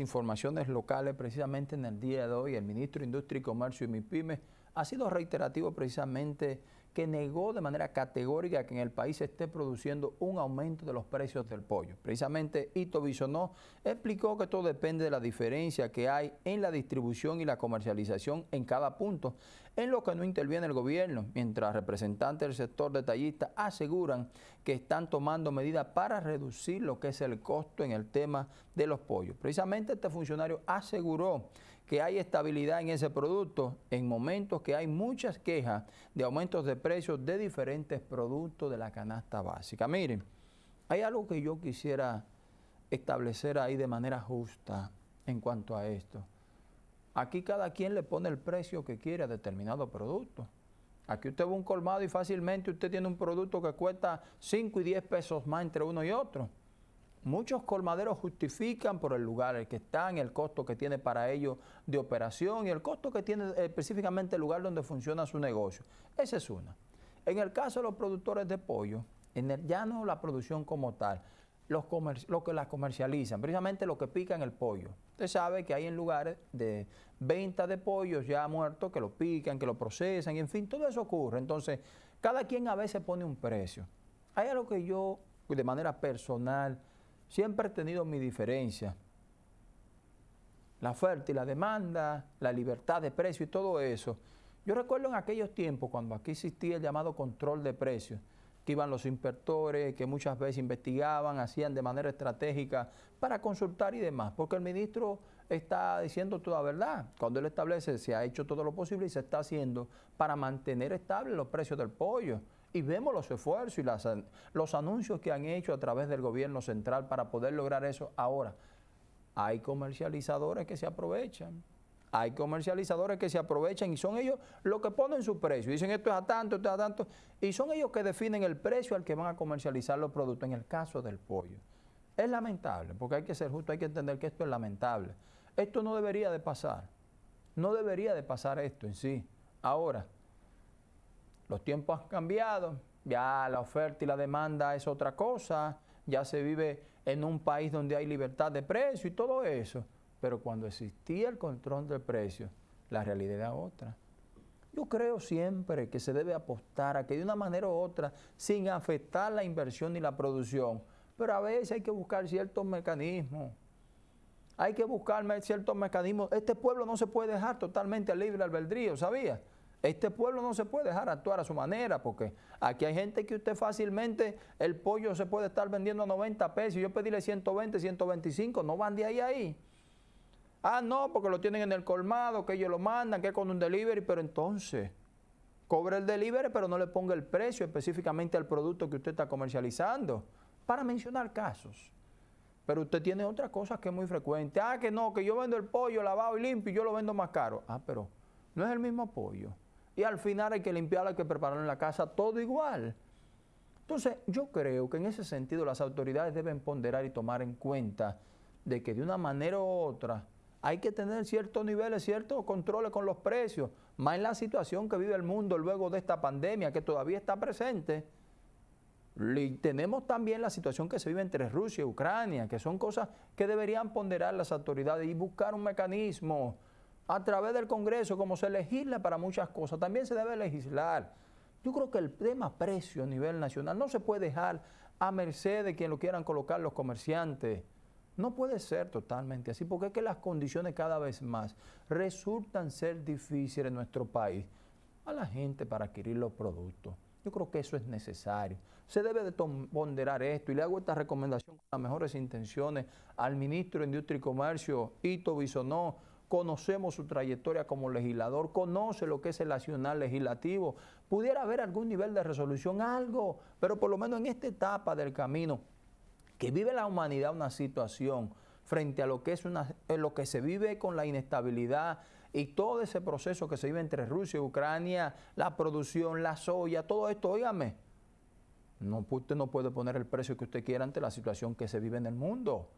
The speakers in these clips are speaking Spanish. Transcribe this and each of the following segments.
informaciones locales precisamente en el día de hoy. El ministro de Industria y Comercio y MIPYME ha sido reiterativo precisamente que negó de manera categórica que en el país se esté produciendo un aumento de los precios del pollo. Precisamente Ito Bisonó explicó que todo depende de la diferencia que hay en la distribución y la comercialización en cada punto, en lo que no interviene el gobierno, mientras representantes del sector detallista aseguran que están tomando medidas para reducir lo que es el costo en el tema de los pollos. Precisamente este funcionario aseguró que hay estabilidad en ese producto en momentos que hay muchas quejas de aumentos de precios de diferentes productos de la canasta básica. Miren, hay algo que yo quisiera establecer ahí de manera justa en cuanto a esto. Aquí cada quien le pone el precio que quiere a determinado producto. Aquí usted va un colmado y fácilmente usted tiene un producto que cuesta 5 y 10 pesos más entre uno y otro. Muchos colmaderos justifican por el lugar el que están, el costo que tiene para ellos de operación y el costo que tiene eh, específicamente el lugar donde funciona su negocio. Esa es una. En el caso de los productores de pollo, en ya no la producción como tal, los lo que la comercializan, precisamente lo que pican el pollo. Usted sabe que hay en lugares de venta de pollos ya muertos que lo pican, que lo procesan, y en fin, todo eso ocurre. Entonces, cada quien a veces pone un precio. Hay algo que yo, de manera personal, siempre he tenido mi diferencia. La oferta y la demanda, la libertad de precio y todo eso. Yo recuerdo en aquellos tiempos cuando aquí existía el llamado control de precios, que iban los inspectores, que muchas veces investigaban, hacían de manera estratégica para consultar y demás, porque el ministro está diciendo toda verdad. Cuando él establece, se ha hecho todo lo posible y se está haciendo para mantener estables los precios del pollo y vemos los esfuerzos y los anuncios que han hecho a través del gobierno central para poder lograr eso. Ahora, hay comercializadores que se aprovechan. Hay comercializadores que se aprovechan y son ellos los que ponen su precio. Dicen esto es a tanto, esto es a tanto. Y son ellos que definen el precio al que van a comercializar los productos en el caso del pollo. Es lamentable, porque hay que ser justo, hay que entender que esto es lamentable. Esto no debería de pasar. No debería de pasar esto en sí. Ahora, los tiempos han cambiado, ya la oferta y la demanda es otra cosa, ya se vive en un país donde hay libertad de precio y todo eso. Pero cuando existía el control del precio, la realidad era otra. Yo creo siempre que se debe apostar a que de una manera u otra, sin afectar la inversión ni la producción, pero a veces hay que buscar ciertos mecanismos. Hay que buscar ciertos mecanismos. Este pueblo no se puede dejar totalmente libre albedrío, ¿sabía? Este pueblo no se puede dejar actuar a su manera porque aquí hay gente que usted fácilmente, el pollo se puede estar vendiendo a 90 pesos y yo pedirle 120, 125, no van de ahí a ahí. Ah, no, porque lo tienen en el colmado, que ellos lo mandan, que con un delivery, pero entonces cobre el delivery, pero no le ponga el precio específicamente al producto que usted está comercializando, para mencionar casos. Pero usted tiene otras cosas que es muy frecuente. Ah, que no, que yo vendo el pollo lavado y limpio y yo lo vendo más caro. Ah, pero no es el mismo pollo y al final hay que limpiarlo, hay que prepararlo en la casa, todo igual. Entonces, yo creo que en ese sentido las autoridades deben ponderar y tomar en cuenta de que de una manera u otra hay que tener ciertos niveles, ciertos controles con los precios, más en la situación que vive el mundo luego de esta pandemia que todavía está presente. Tenemos también la situación que se vive entre Rusia y Ucrania, que son cosas que deberían ponderar las autoridades y buscar un mecanismo a través del Congreso, como se legisla para muchas cosas, también se debe legislar. Yo creo que el tema precio a nivel nacional no se puede dejar a merced de quien lo quieran colocar los comerciantes. No puede ser totalmente así, porque es que las condiciones cada vez más resultan ser difíciles en nuestro país a la gente para adquirir los productos. Yo creo que eso es necesario. Se debe de ponderar esto y le hago esta recomendación con las mejores intenciones al ministro de Industria y Comercio, Ito Bisonó, conocemos su trayectoria como legislador, conoce lo que es el nacional legislativo, pudiera haber algún nivel de resolución, algo, pero por lo menos en esta etapa del camino que vive la humanidad una situación frente a lo que es una, eh, lo que se vive con la inestabilidad y todo ese proceso que se vive entre Rusia y Ucrania, la producción, la soya, todo esto, óigame, no, usted no puede poner el precio que usted quiera ante la situación que se vive en el mundo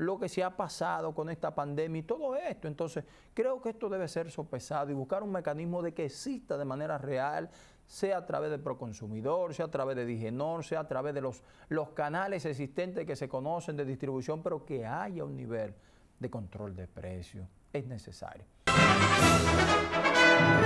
lo que se ha pasado con esta pandemia y todo esto. Entonces, creo que esto debe ser sopesado y buscar un mecanismo de que exista de manera real, sea a través del Proconsumidor, sea a través de Digenor, sea a través de los, los canales existentes que se conocen de distribución, pero que haya un nivel de control de precios. Es necesario.